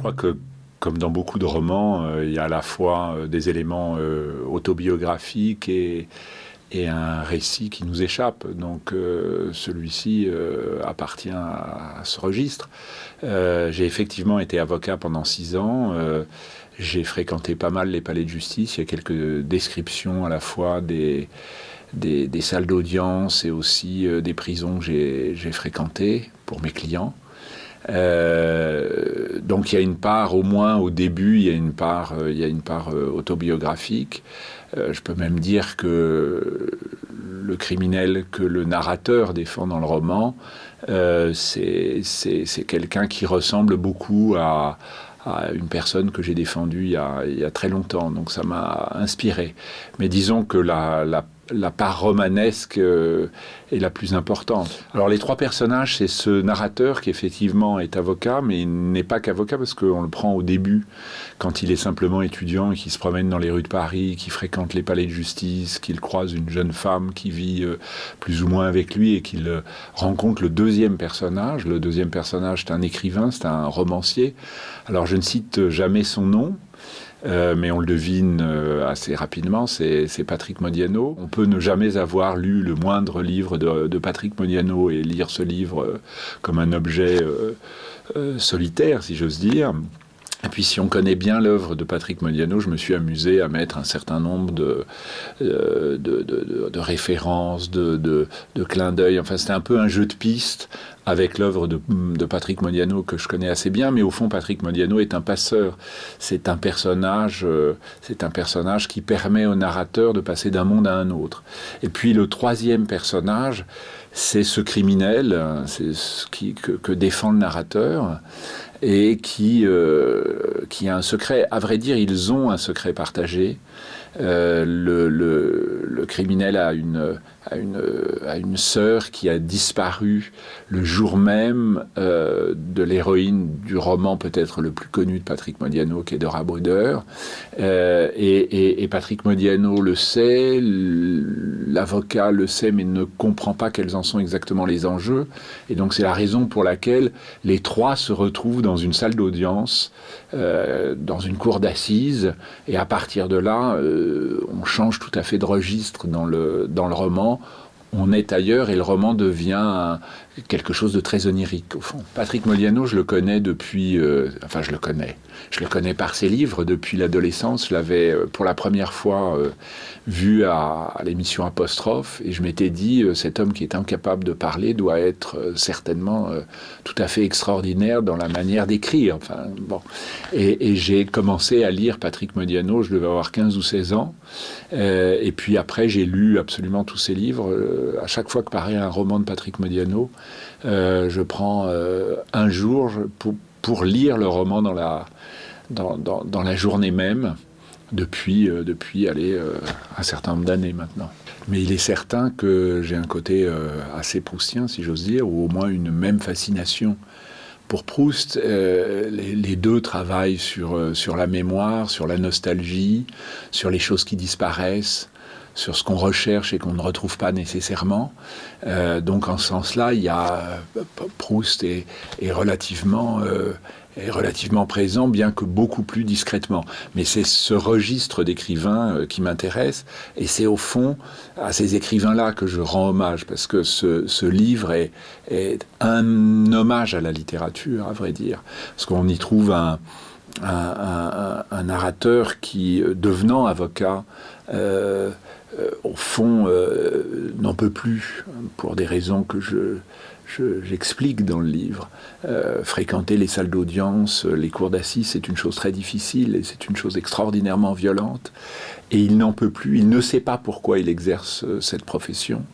crois que comme dans beaucoup de romans, euh, il y a à la fois euh, des éléments euh, autobiographiques et, un récit qui nous échappe. Donc celui-ci appartient à, ce registre. J'ai effectivement été avocat pendant six ans. J'ai fréquenté pas mal les palais de justice. Il y a quelques descriptions à la fois des, des salles d'audience et aussi des prisons que j'ai fréquentées pour mes clients. Euh, donc il y a une part, au moins au début, il y a une part, euh, il y a une part euh, autobiographique. je peux même dire que le criminel que le narrateur défend dans le roman, c'est quelqu'un qui ressemble beaucoup à, une personne que j'ai défendue il y, a, il y, a, très longtemps. Donc ça m'a inspiré. Mais disons que la, la la part romanesque euh, est la plus importante. Alors les trois personnages, c'est ce narrateur qui effectivement est avocat, mais il n'est pas qu'avocat parce qu'on le prend au début, quand il est simplement étudiant et qui se promène dans les rues de Paris, qui fréquente les palais de justice, qu'il croise une jeune femme qui vit euh, plus ou moins avec lui et qu'il euh, rencontre le deuxième personnage. Le deuxième personnage, c'est un écrivain, c'est un romancier. Alors je ne cite jamais son nom, euh, mais on le devine euh, assez rapidement, c'est Patrick Modiano. On peut ne jamais avoir lu le moindre livre de, Patrick Modiano et lire ce livre euh, comme un objet solitaire, si j'ose dire. Et puis si on connaît bien l'œuvre de Patrick Modiano, je me suis amusé à mettre un certain nombre de, de, références, de, clins d'œil. Enfin, c'était un peu un jeu de pistes avec l'œuvre de, Patrick Modiano que je connais assez bien, mais au fond, Patrick Modiano est un passeur. C'est un personnage, euh, c'est un personnage qui permet au narrateur de passer d'un monde à un autre. Et puis le troisième personnage, c'est ce criminel, c'est ce qui, que, défend le narrateur et euh, qui a un secret. À vrai dire, ils ont un secret partagé. Euh, le, criminel a une, a une, sœur qui a disparu le jour même euh, de l'héroïne du roman peut-être le plus connu de Patrick Modiano, qui est Dora Bruder. Euh, et, Patrick Modiano le sait, l'avocat le sait, mais ne comprend pas quels en sont exactement les enjeux. Et donc c'est la raison pour laquelle les trois se retrouvent dans une salle d'audience, dans une cour d'assises, et à partir de là, euh, on change tout à fait de registre dans le, dans le roman. On est ailleurs et le roman devient quelque chose de très onirique au fond. Patrick Modiano, je le connais depuis, euh, enfin je le connais, je le connais par ses livres depuis l'adolescence. Je l'avais euh, pour la première fois euh, vu à, l'émission Apostrophe et je m'étais dit cet homme qui est incapable de parler doit être certainement tout à fait extraordinaire dans la manière d'écrire. Enfin bon, et, j'ai commencé à lire Patrick Modiano. Je devais avoir 15 ou 16 ans et puis après j'ai lu absolument tous ses livres. à chaque fois que paraît un roman de Patrick Modiano, je prends euh, un jour pour, lire le roman dans la, dans, la journée même, depuis, euh, depuis un certain nombre d'années maintenant. Mais il est certain que j'ai un côté assez proustien, si j'ose dire, ou au moins une même fascination pour Proust, euh, les, les, deux travaillent sur, sur la mémoire, sur la nostalgie, sur les choses qui disparaissent, sur ce qu'on recherche et qu'on ne retrouve pas nécessairement. Euh, donc en ce sens-là, il y a euh, Proust est, est relativement euh, est relativement présent, bien que beaucoup plus discrètement. Mais c'est ce registre d'écrivains qui m'intéresse, et c'est au fond à ces écrivains-là que je rends hommage, parce que ce, ce livre est, est, un hommage à la littérature, à vrai dire, parce qu'on y trouve un, un, narrateur qui, euh, devenant avocat, euh, euh, au fond, n'en peut plus, pour des raisons que je, j'explique dans le livre. Fréquenter les salles d'audience, les cours d'assises, c'est une chose très difficile et c'est une chose extraordinairement violente. Et il n'en peut plus, il ne sait pas pourquoi il exerce cette profession.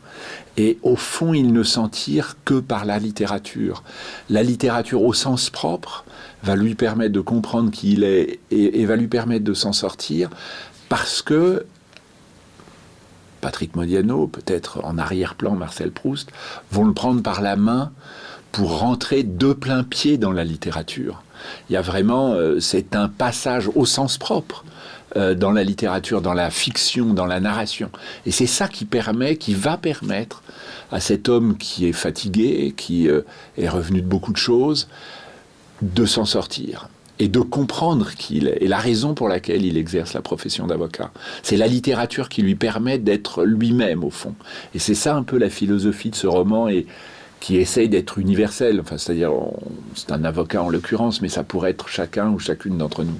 Et au fond, il ne s'en tire que par la littérature. La littérature au sens propre va lui permettre de comprendre qui il est et, va lui permettre de s'en sortir parce que Patrick Modiano, peut-être en arrière-plan Marcel Proust, vont le prendre par la main pour rentrer de plein pied dans la littérature. Il y a vraiment, euh, c'est un passage au sens propre euh, dans la littérature, dans la fiction, dans la narration. Et c'est ça qui permet, qui va permettre à cet homme qui est fatigué, qui euh, est revenu de beaucoup de choses, de s'en sortir. et de comprendre qui il est et la raison pour laquelle il exerce la profession d'avocat. C'est la littérature qui lui permet d'être lui-même au fond. Et c'est ça un peu la philosophie de ce roman et qui essaye d'être universel. Enfin, c'est-à-dire, c'est un avocat en l'occurrence, mais ça pourrait être chacun ou chacune d'entre nous.